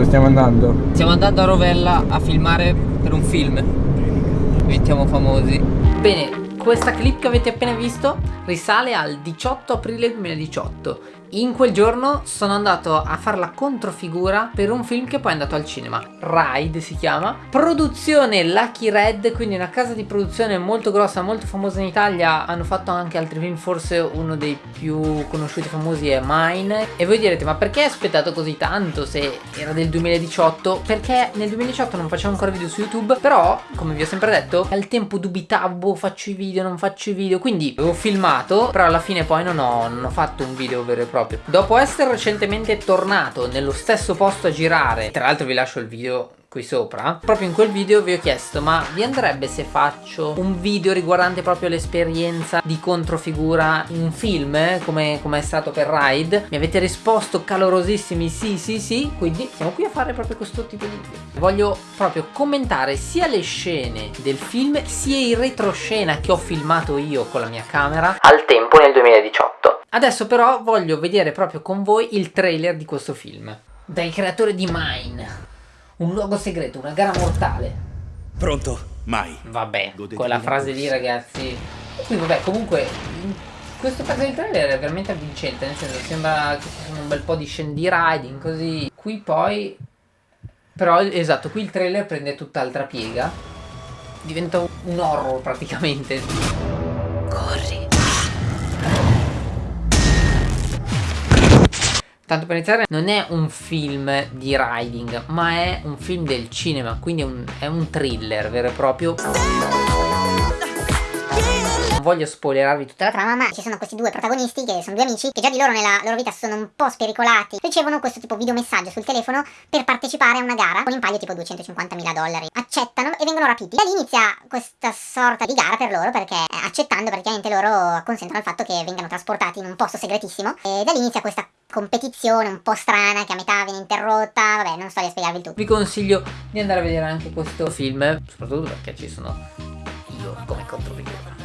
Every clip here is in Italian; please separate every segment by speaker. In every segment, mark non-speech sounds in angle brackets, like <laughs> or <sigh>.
Speaker 1: Dove stiamo andando?
Speaker 2: Stiamo andando a Rovella a filmare per un film. Diventiamo famosi. Bene, questa clip che avete appena visto risale al 18 aprile 2018 in quel giorno sono andato a fare la controfigura per un film che poi è andato al cinema. Ride si chiama. Produzione Lucky Red Quindi una casa di produzione molto grossa, molto famosa in Italia. Hanno fatto anche altri film Forse uno dei più conosciuti e famosi è Mine. E voi direte ma perché hai aspettato così tanto se era del 2018? Perché nel 2018 non facevo ancora video su YouTube Però come vi ho sempre detto al tempo dubitavo faccio i video non faccio i video Quindi avevo filmato però alla fine poi non ho, non ho fatto un video vero e proprio proprio. Dopo essere recentemente tornato nello stesso posto a girare Tra l'altro vi lascio il video qui sopra Proprio in quel video vi ho chiesto ma vi andrebbe se faccio un video riguardante proprio l'esperienza di controfigura in un film eh, come, come, è stato per Ride? Mi avete risposto calorosissimi sì sì sì Quindi siamo qui a fare proprio questo tipo di video. Voglio proprio commentare sia le scene del film sia il retroscena che ho filmato io con la mia camera. Al tempo nel 2018 Adesso però voglio vedere proprio con voi il trailer di questo film. Dai creatori di Mine. Un luogo segreto, una gara mortale.
Speaker 3: Pronto? Mai.
Speaker 2: Vabbè, Godete quella frase lì ragazzi. Qui vabbè, comunque questo pezzo di trailer è veramente avvincente, nel senso sembra che ci sono un bel po' di scene di riding così. Qui poi però esatto, qui il trailer prende tutt'altra piega. Diventa un horror praticamente. Tanto per iniziare non è un film di riding ma è un film del cinema quindi è un, è un thriller vero e proprio. Non voglio spoilerarvi tutta la trama ma
Speaker 4: ci sono questi due protagonisti che sono due amici che già di loro nella loro vita sono un po' spericolati. Ricevono questo tipo videomessaggio sul telefono per partecipare a una gara con in palio tipo 250 mila dollari. Accettano e vengono rapiti. Da lì inizia questa sorta di gara per loro perché accettando praticamente loro consentono il fatto che vengano trasportati in un posto segretissimo. E da lì inizia questa competizione un po' strana che a metà viene interrotta, vabbè non sto a spiegarvi il tutto.
Speaker 2: Vi consiglio di andare a vedere anche questo film, soprattutto perché ci sono io come controvideo.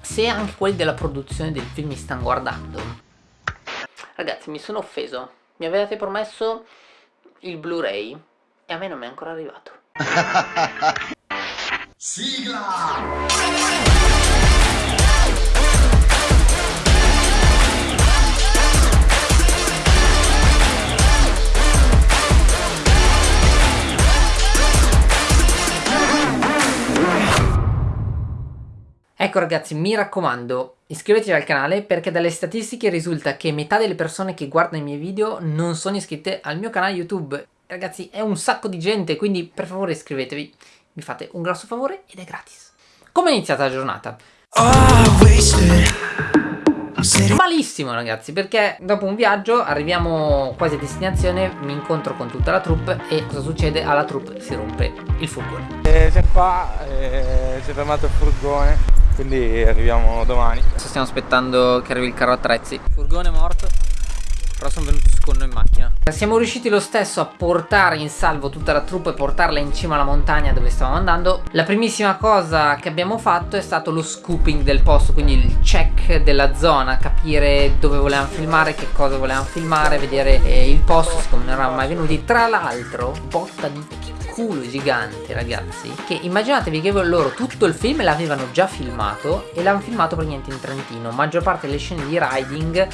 Speaker 2: Se anche quelli della produzione del film mi stanno guardando, ragazzi mi sono offeso, mi avevate promesso il Blu-ray e a me non mi è ancora arrivato. <laughs> Sigla! Ecco ragazzi, mi raccomando, iscrivetevi al canale perché dalle statistiche risulta che metà delle persone che guardano i miei video non sono iscritte al mio canale YouTube. Ragazzi, è un sacco di gente, quindi per favore iscrivetevi. Mi fate un grosso favore ed è gratis. Come è iniziata la giornata? Malissimo ragazzi perché dopo un viaggio arriviamo quasi a destinazione Mi incontro con tutta la troupe e cosa succede? Alla troupe si rompe il furgone
Speaker 1: eh, Siamo qua, eh, si è fermato il furgone quindi arriviamo domani.
Speaker 2: Stiamo aspettando che arrivi il carro attrezzi furgone morto. Però sono venuti con noi in macchina. Siamo riusciti lo stesso a portare in salvo tutta la truppa e portarla in cima alla montagna dove stavamo andando. La primissima cosa che abbiamo fatto è stato lo scooping del posto quindi il check della zona capire dove volevamo filmare che cosa volevamo filmare vedere eh, il posto siccome non eravamo mai venuti. Tra l'altro botta di culo gigante ragazzi che immaginatevi che loro tutto il film l'avevano già filmato e l'hanno filmato praticamente in Trentino. Maggior parte delle scene di riding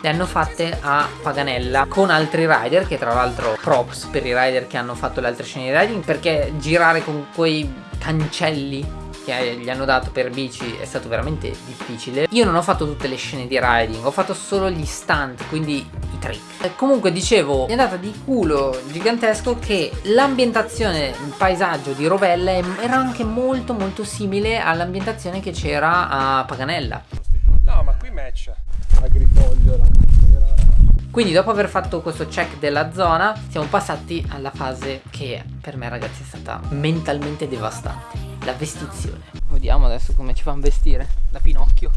Speaker 2: le hanno fatte a Paganella con altri rider che tra l'altro props per i rider che hanno fatto le altre scene di riding perché girare con quei cancelli che gli hanno dato per bici è stato veramente difficile. Io non ho fatto tutte le scene di riding Ho fatto solo gli stunt Quindi i trick. Comunque dicevo È andata di culo gigantesco Che l'ambientazione Il paesaggio di Rovella Era anche molto molto simile All'ambientazione che c'era a Paganella.
Speaker 1: No ma qui match. Agrifogliola
Speaker 2: quindi dopo aver fatto questo check della zona siamo passati alla fase che per me ragazzi è stata mentalmente devastante la vestizione Vediamo adesso come ci fanno vestire Da Pinocchio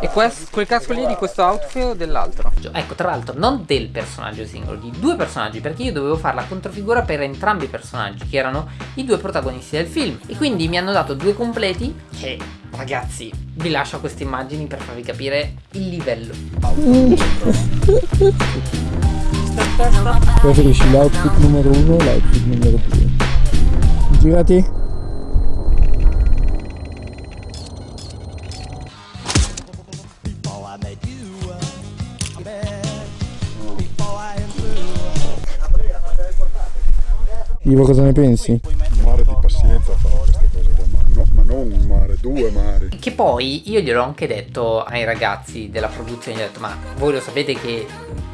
Speaker 2: e questo, quel casco lì di questo outfit o dell'altro? Ecco, tra l'altro, non del personaggio singolo, di due personaggi, perché io dovevo fare la controfigura per entrambi i personaggi, che erano i due protagonisti del film. E quindi mi hanno dato due completi che, ragazzi, vi lascio queste immagini per farvi capire il livello.
Speaker 1: Preferisci l'outfit numero uno o l'outfit numero due? Girati. Ivo cosa ne pensi?
Speaker 5: Un mare di pazienza a fare queste cose qua, ma, no- ma non un mare, due mari.
Speaker 2: Che poi io gliel'ho anche detto ai ragazzi della produzione, gli ho detto ma voi lo sapete che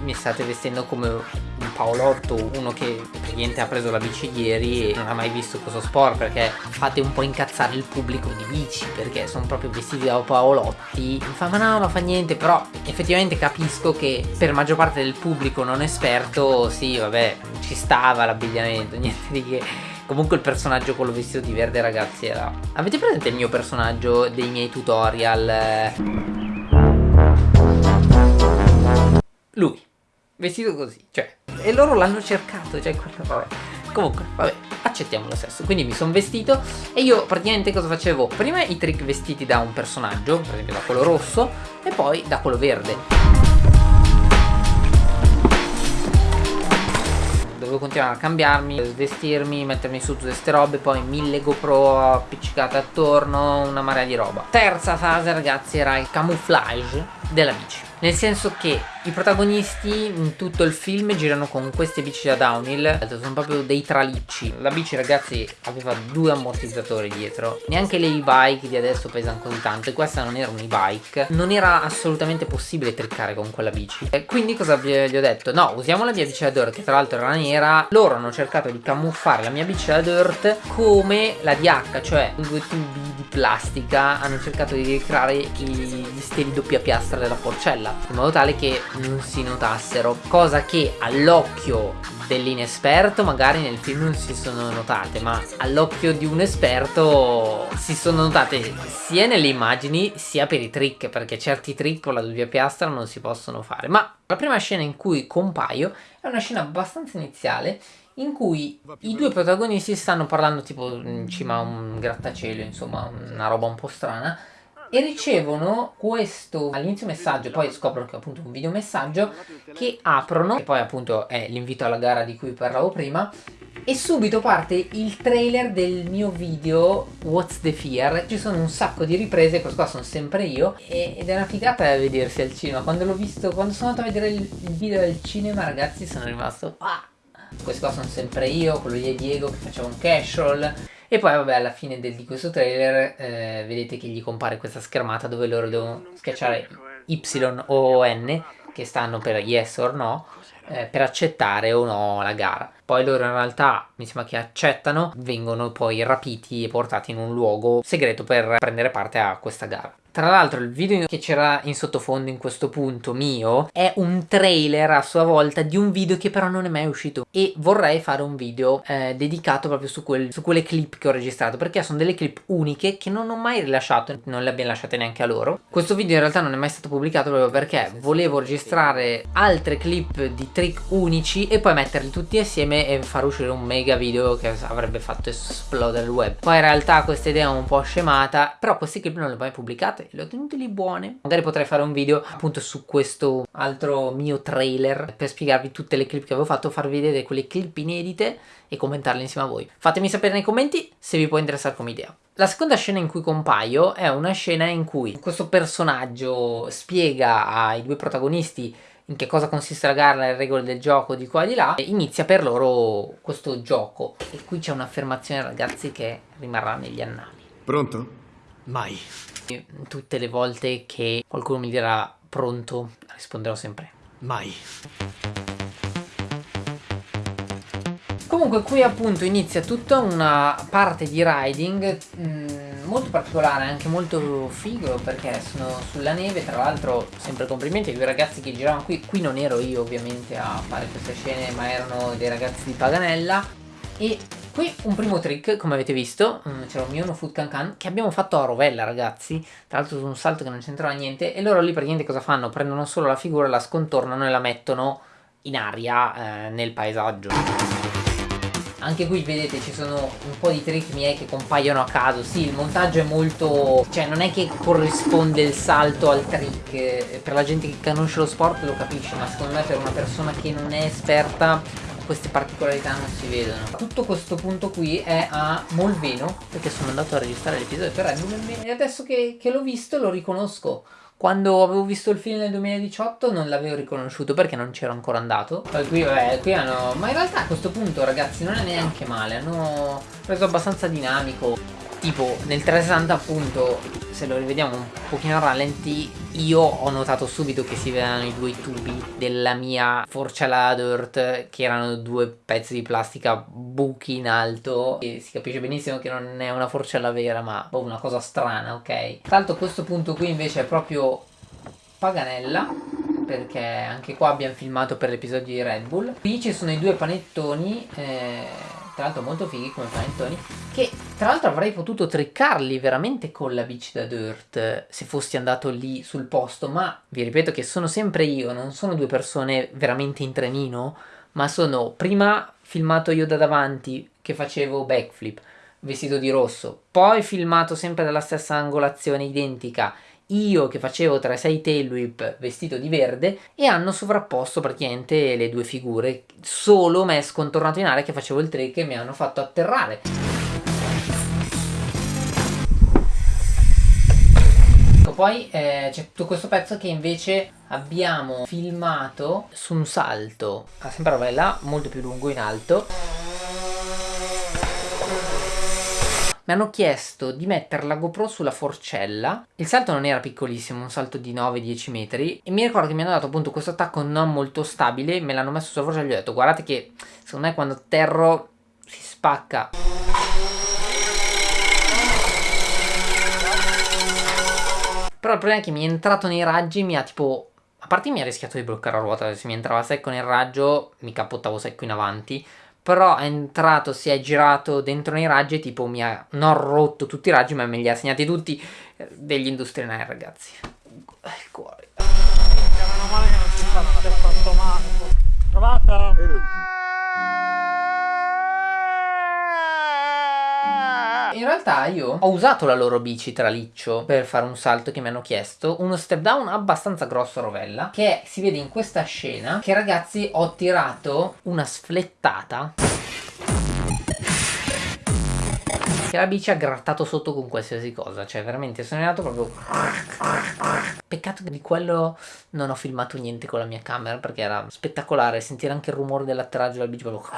Speaker 2: mi state vestendo come un Paolotto, uno che praticamente ha preso la bici ieri e non ha mai visto questo sport perché fate un po' incazzare il pubblico di bici perché sono proprio vestiti da Paolotti. Mi fa ma no, non fa niente, però effettivamente capisco che per maggior parte del pubblico non esperto, sì vabbè, ci stava l'abbigliamento, <laughs> niente di che. Comunque il personaggio quello vestito di verde ragazzi era... Avete presente il mio personaggio dei miei tutorial? Lui, vestito così, cioè... E loro l'hanno cercato, cioè quello, vabbè. Comunque, vabbè, accettiamo lo stesso. Quindi mi sono vestito e io praticamente cosa facevo? Prima i trick vestiti da un personaggio, per esempio da quello rosso, e poi da quello verde. dovevo continuare a cambiarmi, vestirmi, mettermi su tutte queste robe, poi mille GoPro appiccicate attorno, una marea di roba. Terza fase ragazzi era il camouflage della bici. Nel senso che i protagonisti in tutto il film girano con queste bici da downhill. Sono proprio dei tralicci. La bici ragazzi aveva due ammortizzatori dietro. Neanche le e-bike di adesso pesano così tanto. E questa non era un e-bike. Non era assolutamente possibile triccare con quella bici. E Quindi cosa gli ho detto? No, usiamo la mia bici da dirt che tra l'altro era nera. Loro hanno cercato di camuffare la mia bici da dirt come la DH Cioè due tubi di plastica. Hanno cercato di ricreare gli steli doppia piastra della porcella In modo tale che non si notassero cosa che all'occhio dell'inesperto magari nel film non si sono notate ma all'occhio di un esperto si sono notate sia nelle immagini sia per i trick perché certi trick con la doppia piastra non si possono fare. Ma la prima scena in cui compaio è una scena abbastanza iniziale in cui i due protagonisti stanno parlando tipo in cima a un grattacielo insomma una roba un po' strana e ricevono questo all'inizio messaggio poi scoprono che è appunto un video messaggio che aprono che poi appunto è l'invito alla gara di cui parlavo prima e subito parte il trailer del mio video What's the Fear? Ci sono un sacco di riprese questo qua sono sempre io ed è una figata da vedersi al cinema. Quando l'ho visto quando sono andato a vedere il, video al cinema ragazzi sono rimasto ah! questi qua sono sempre io quello di Diego che faceva un casual e poi vabbè alla fine del, di questo trailer eh, vedete che gli compare questa schermata dove loro devono schiacciare Y o N che stanno per yes or no eh, per accettare o no la gara. Poi loro in realtà mi sembra che accettano, vengono poi rapiti e portati in un luogo segreto per prendere parte a questa gara. Tra l'altro il video che c'era in sottofondo in questo punto mio è un trailer a sua volta di un video che però non è mai uscito e vorrei fare un video eh, dedicato proprio su, quel, su, quelle clip che ho registrato perché sono delle clip uniche che non ho mai rilasciato, non le abbiamo lasciate neanche a loro. Questo video in realtà non è mai stato pubblicato proprio perché volevo registrare altre clip di trick unici e poi metterli tutti assieme e far uscire un mega video che avrebbe fatto esplodere il web. Poi in realtà questa idea è un po' scemata però queste clip non le ho mai pubblicate puntate le ho tenute lì buone. Magari potrei fare un video appunto su questo altro mio trailer per spiegarvi tutte le clip che avevo fatto farvi vedere quelle clip inedite e commentarle insieme a voi. Fatemi sapere nei commenti se vi può interessare come idea. La seconda scena in cui compaio è una scena in cui questo personaggio spiega ai due protagonisti in che cosa consiste la gara, le regole del gioco di qua e di là e inizia per loro questo gioco. E qui c'è un'affermazione ragazzi che rimarrà negli annali.
Speaker 3: Pronto? Mai.
Speaker 2: Tutte le volte che qualcuno mi dirà pronto, risponderò sempre
Speaker 3: mai.
Speaker 2: Comunque qui appunto inizia tutta una parte di riding mh, mm, molto particolare, anche molto figo perché sono sulla neve, tra l'altro sempre complimenti ai due ragazzi che giravano qui, qui non ero io ovviamente a fare queste scene ma erano dei ragazzi di Paganella e Qui un primo trick, come avete visto, mm, c'era un mio Food Can Can che abbiamo fatto a rovella ragazzi, tra l'altro su un salto che non c'entrava niente, e loro lì praticamente cosa fanno? Prendono solo la figura, la scontornano e la mettono in aria eh, nel paesaggio. anche qui vedete ci sono un po' di trick miei che compaiono a caso sì il montaggio è molto cioè non è che corrisponde il salto al trick per la gente che conosce lo sport lo capisce ma secondo me per una persona che non è esperta queste particolarità non si vedono. Tutto questo punto qui è a Molveno perché sono andato a registrare l'episodio per Red Bull e adesso che, che l'ho visto lo riconosco. Quando avevo visto il film nel 2018 non l'avevo riconosciuto perché non c'ero ancora andato. Poi qui vabbè qui hanno ma in realtà a questo punto ragazzi non è neanche male hanno reso abbastanza dinamico tipo nel 360 appunto se lo rivediamo un pochino a rallenti io ho notato subito che si vedevano i due tubi della mia forcella dirt che erano due pezzi di plastica buchi in alto e si capisce benissimo che non è una forcella vera ma boh, una cosa strana ok? L'altro questo punto qui invece è proprio Paganella perché anche qua abbiamo filmato per l'episodio di Red Bull. Qui ci sono i due panettoni eh tra l'altro molto fighi come panettoni che tra l'altro avrei potuto triccarli veramente con la bici da dirt se fossi andato lì sul posto ma vi ripeto che sono sempre io non sono due persone veramente in trenino ma sono prima filmato io da davanti che facevo backflip vestito di rosso poi filmato sempre dalla stessa angolazione identica io che facevo tra 6 tail whip vestito di verde e hanno sovrapposto praticamente le due figure. Solo me scontornato in aria che facevo il trick e mi hanno fatto atterrare. Poi eh, c'è tutto questo pezzo che invece abbiamo filmato su un salto. Sempre là molto più lungo in alto mi hanno chiesto di mettere la GoPro sulla forcella. Il salto non era piccolissimo un salto di 9-10 metri. E mi ricordo che mi hanno dato appunto questo attacco non molto stabile me l'hanno messo sulla forcella e gli ho detto guardate che secondo me quando atterro si spacca però il problema è che mi è entrato nei raggi mi ha tipo a parte mi ha rischiato di bloccare la ruota se mi entrava secco nel raggio mi capottavo secco in avanti però è entrato, si è girato dentro nei raggi e tipo mi ha non rotto tutti i raggi ma me li ha segnati tutti eh, degli industriali ragazzi. Il cuore. Meno male che non si sta fatto male trovata in realtà io ho usato la loro bici traliccio per fare un salto che mi hanno chiesto. Uno step down abbastanza grosso a rovella che si vede in questa scena che ragazzi ho tirato una sflettata. Che la bici ha grattato sotto con qualsiasi cosa. Cioè veramente sono andato proprio peccato che di quello non ho filmato niente con la mia camera perché era spettacolare sentire anche il rumore dell'atterraggio della bici proprio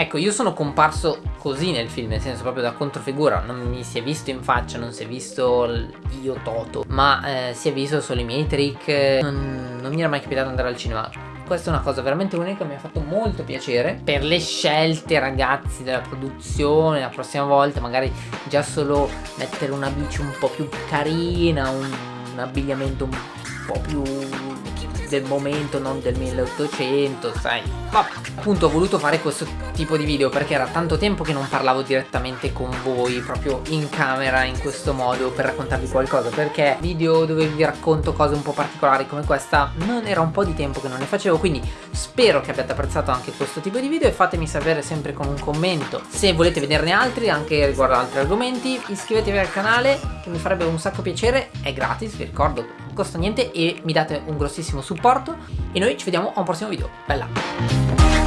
Speaker 2: Ecco, io sono comparso così nel film, nel senso proprio da controfigura, non mi si è visto in faccia, non si è visto io Toto, ma eh, si è visto solo i miei trick, non, non mi era mai capitato andare al cinema. Questa è una cosa veramente unica, mi ha fatto molto piacere per le scelte ragazzi della produzione, la prossima volta magari già solo mettere una bici un po' più carina, un, un abbigliamento un po' più del momento, non del 1800, sai. Ma appunto ho voluto fare questo tipo di video perché era tanto tempo che non parlavo direttamente con voi, proprio in camera, in questo modo, per raccontarvi qualcosa. Perché video dove vi racconto cose un po' particolari come questa, non era un po' di tempo che non ne facevo, quindi spero che abbiate apprezzato anche questo tipo di video e fatemi sapere sempre con un commento se volete vederne altri, anche riguardo altri argomenti. Iscrivetevi al canale, che mi farebbe un sacco piacere, è gratis, vi ricordo, non costa niente e mi date un grossissimo supporto e noi ci vediamo a un prossimo video. Bella! Bye.